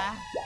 Yeah.